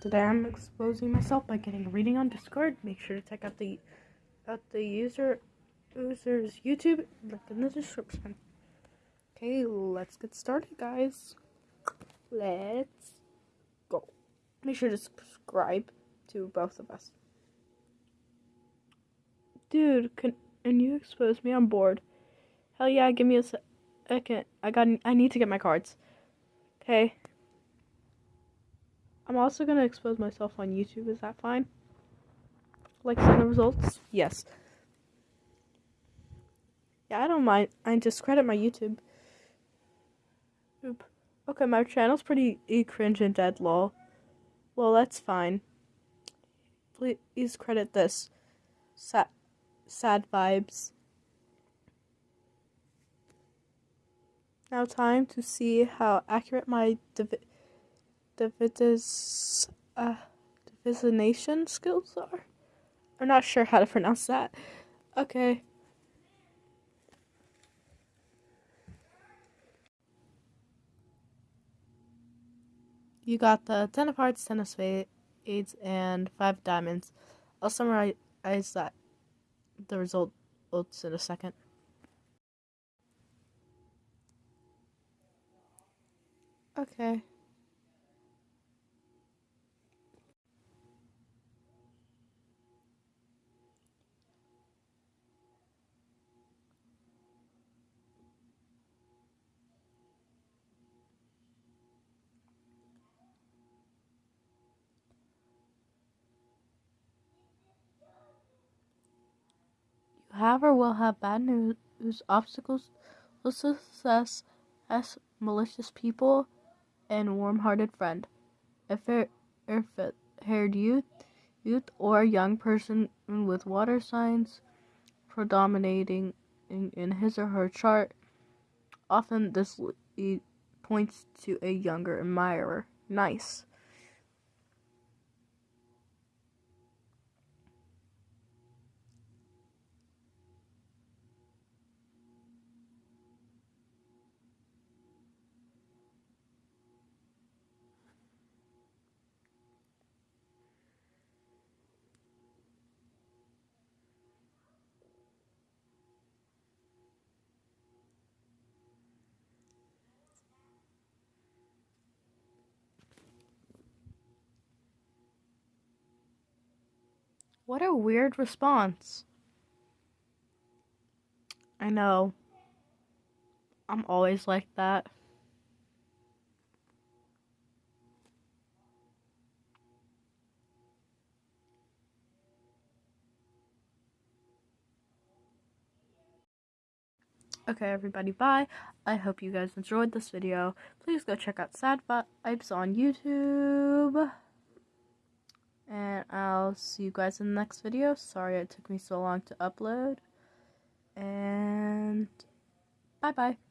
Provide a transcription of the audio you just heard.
Today I'm exposing myself by getting a reading on Discord. Make sure to check out the out the user user's YouTube link in the description. Okay, let's get started, guys. Let's go. Make sure to subscribe to both of us. Dude, can, can you expose me? on board? Hell yeah, give me a second. I got I need to get my cards. Okay. I'm also gonna expose myself on YouTube. Is that fine? Like send the results? Yes. Yeah, I don't mind. I discredit my YouTube. Oop. Okay, my channel's pretty cringe and dead lol. Well, that's fine. Please credit this. Sad, sad vibes. Now time to see how accurate my divi divitis, uh, divisionation skills are. I'm not sure how to pronounce that. Okay. You got the ten of hearts, ten of spades, and five diamonds. I'll summarize that the results in a second. Okay. However, will have bad news, obstacles success as malicious people and warm-hearted friend. A fair-haired youth, youth or young person with water signs predominating in, in his or her chart. Often this points to a younger admirer. Nice. What a weird response. I know. I'm always like that. Okay, everybody, bye. I hope you guys enjoyed this video. Please go check out Sad Vibes on YouTube. And I'll see you guys in the next video. Sorry it took me so long to upload. And bye bye.